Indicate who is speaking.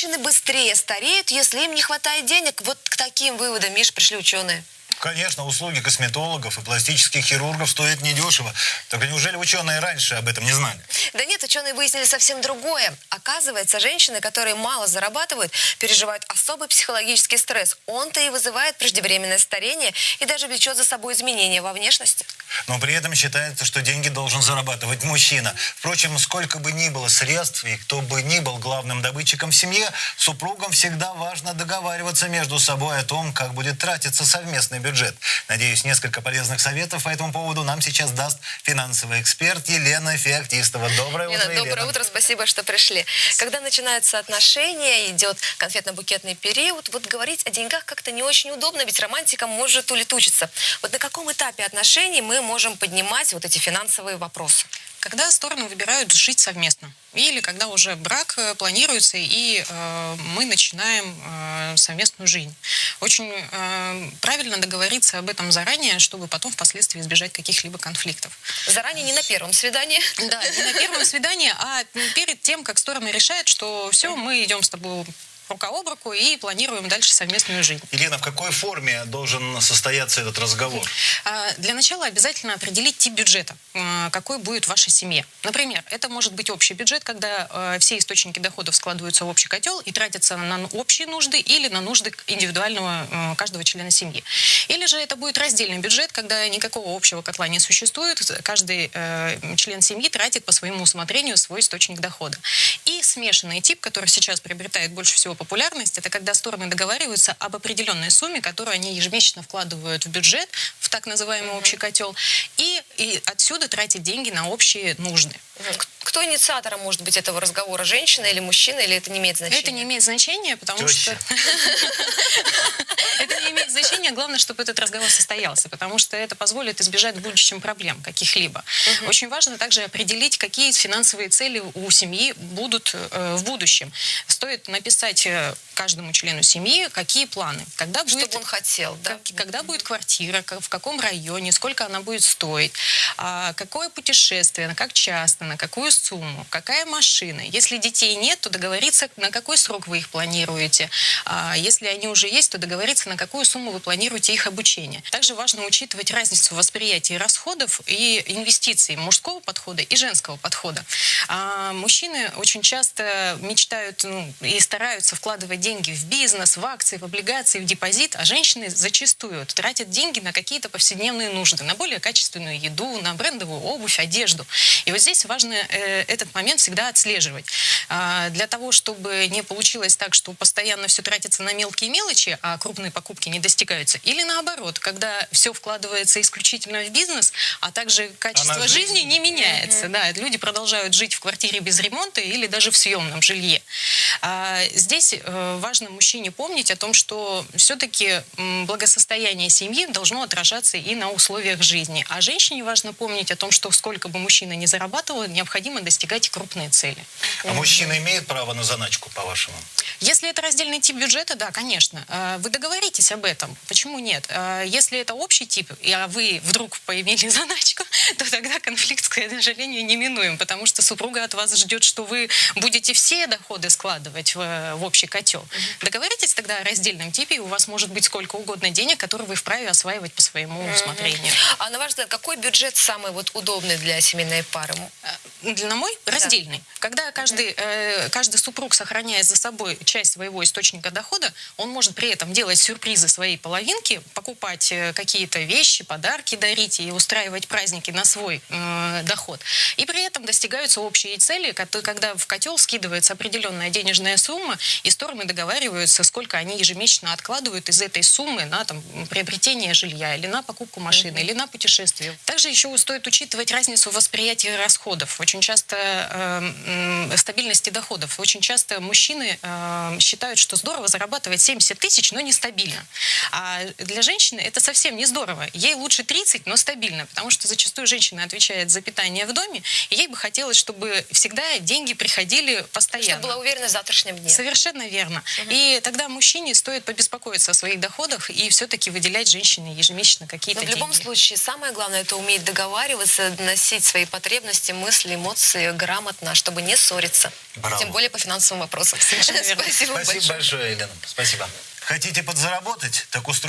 Speaker 1: женщины быстрее стареют, если им не хватает денег. Вот к таким выводам, Миш, пришли ученые.
Speaker 2: Конечно, услуги косметологов и пластических хирургов стоят недешево. Только неужели ученые раньше об этом не знали?
Speaker 1: Да нет, ученые выяснили совсем другое. Оказывается, женщины, которые мало зарабатывают, переживают особый психологический стресс. Он-то и вызывает преждевременное старение и даже влечет за собой изменения во внешности.
Speaker 2: Но при этом считается, что деньги должен зарабатывать мужчина. Впрочем, сколько бы ни было средств и кто бы ни был главным добытчиком в семье, супругам всегда важно договариваться между собой о том, как будет тратиться совместный бюджет бюджет. Надеюсь, несколько полезных советов по этому поводу нам сейчас даст финансовый эксперт Елена Феоктистова. Доброе
Speaker 1: Лена,
Speaker 2: утро,
Speaker 1: доброе
Speaker 2: Елена.
Speaker 1: утро, спасибо, что пришли. Когда начинаются отношения, идет конфетно-букетный период, вот говорить о деньгах как-то не очень удобно, ведь романтика может улетучиться. Вот на каком этапе отношений мы можем поднимать вот эти финансовые вопросы?
Speaker 3: Когда стороны выбирают жить совместно. Или когда уже брак э, планируется, и э, мы начинаем э, совместную жизнь. Очень э, правильно договориться об этом заранее, чтобы потом впоследствии избежать каких-либо конфликтов.
Speaker 1: Заранее не на первом свидании.
Speaker 3: Да, не на первом свидании, а перед тем, как стороны решают, что все, мы идем с тобой рука об руку и планируем дальше совместную жизнь.
Speaker 2: Елена, в какой форме должен состояться этот разговор?
Speaker 3: А, для начала обязательно определить тип бюджета, а, какой будет в вашей семье. Например, это может быть общий бюджет, когда а, все источники доходов складываются в общий котел и тратятся на общие нужды или на нужды индивидуального каждого члена семьи. Или же это будет раздельный бюджет, когда никакого общего котла не существует, каждый член семьи тратит по своему усмотрению свой источник дохода. И смешанный тип, который сейчас приобретает больше всего популярность, это когда стороны договариваются об определенной сумме, которую они ежемесячно вкладывают в бюджет, в так называемый общий котел, и, и отсюда тратят деньги на общие нужды.
Speaker 1: Кто инициатором может быть этого разговора? Женщина или мужчина, или это не имеет значения?
Speaker 3: Это не имеет значения, потому
Speaker 2: Теща.
Speaker 3: что... Это не имеет значения. Главное, чтобы этот разговор состоялся, потому что это позволит избежать в будущем проблем каких-либо. Очень важно также определить, какие финансовые цели у семьи будут э, в будущем. Стоит написать э, каждому члену семьи, какие планы. Когда будет,
Speaker 1: Чтобы он хотел, да?
Speaker 3: как- когда будет квартира, как- в каком районе, сколько она будет стоить, а, какое путешествие, на как часто, на какую сумму, какая машина. Если детей нет, то договориться, на какой срок вы их планируете. А, если они уже есть, то договориться, на какую сумму вы планируете их обучение. Также важно учитывать разницу в восприятии расходов и инвестиций мужского подхода и женского подхода. А, мужчины очень часто мечтают ну, и стараются вкладывать деньги в бизнес, в акции, в облигации, в депозит, а женщины зачастую тратят деньги на какие-то повседневные нужды, на более качественную еду, на брендовую обувь, одежду. И вот здесь важно э, этот момент всегда отслеживать. А, для того, чтобы не получилось так, что постоянно все тратится на мелкие мелочи, а крупные покупки не достигаются. Или наоборот, когда все вкладывается исключительно в бизнес, а также качество
Speaker 2: Она
Speaker 3: жизни
Speaker 2: жизнь.
Speaker 3: не меняется. Да, люди продолжают жить в квартире без ремонта или даже в съемном жилье. А, Здесь э, важно мужчине помнить о том, что все-таки благосостояние семьи должно отражаться и на условиях жизни. А женщине важно помнить о том, что сколько бы мужчина ни зарабатывал, необходимо достигать крупные цели.
Speaker 2: А мужчина имеет право на заначку, по-вашему?
Speaker 3: Если это раздельный тип бюджета, да, конечно. Э, Вы договоритесь об этом. Почему нет? Э, Если это общий тип, и а вы вдруг поимели заначку, то тогда конфликт, к сожалению, неминуем, потому что супруга от вас ждет, что вы будете все доходы складывать в, в общий котел. Договоритесь тогда о раздельном типе, и у вас может быть сколько угодно денег, которые вы вправе осваивать по своему усмотрению.
Speaker 1: А на ваш взгляд, какой бюджет самый вот удобный для семейной пары?
Speaker 3: Э, Для мой раздельный. Когда каждый, э, каждый супруг сохраняет за собой часть своего источника дохода, он может при этом делать сюрпризы своей половинке, покупать э, какие-то вещи, подарки дарить и устраивать праздники на свой э, доход. И при этом достигаются общие цели, когда в котел скидывается определенная денежная сумма, и стороны договариваются, сколько они ежемесячно откладывают из этой суммы на там, приобретение жилья или на покупку машины, или на путешествие. Также еще стоит учитывать разницу в восприятии расходов. Очень часто э, стабильности доходов. Очень часто мужчины э, считают, что здорово зарабатывать 70 тысяч, но нестабильно. А для женщины это совсем не здорово. Ей лучше 30, но стабильно, потому что зачастую женщина отвечает за питание в доме, и ей бы хотелось, чтобы всегда деньги приходили постоянно.
Speaker 1: Чтобы была уверенность в завтрашнем дне.
Speaker 3: Совершенно верно. И тогда мужчине стоит побеспокоиться о своих доходах и все-таки выделять женщине ежемесячно какие-то
Speaker 1: Но в любом
Speaker 3: деньги.
Speaker 1: случае, самое главное, это уметь договариваться, доносить свои потребности, мысли, эмоции грамотно, чтобы не ссориться.
Speaker 2: Браво.
Speaker 1: Тем более по финансовым вопросам.
Speaker 3: Совершенно верно.
Speaker 1: Спасибо,
Speaker 2: Спасибо
Speaker 1: большое.
Speaker 2: большое, Елена. Спасибо. Хотите подзаработать? Так устройте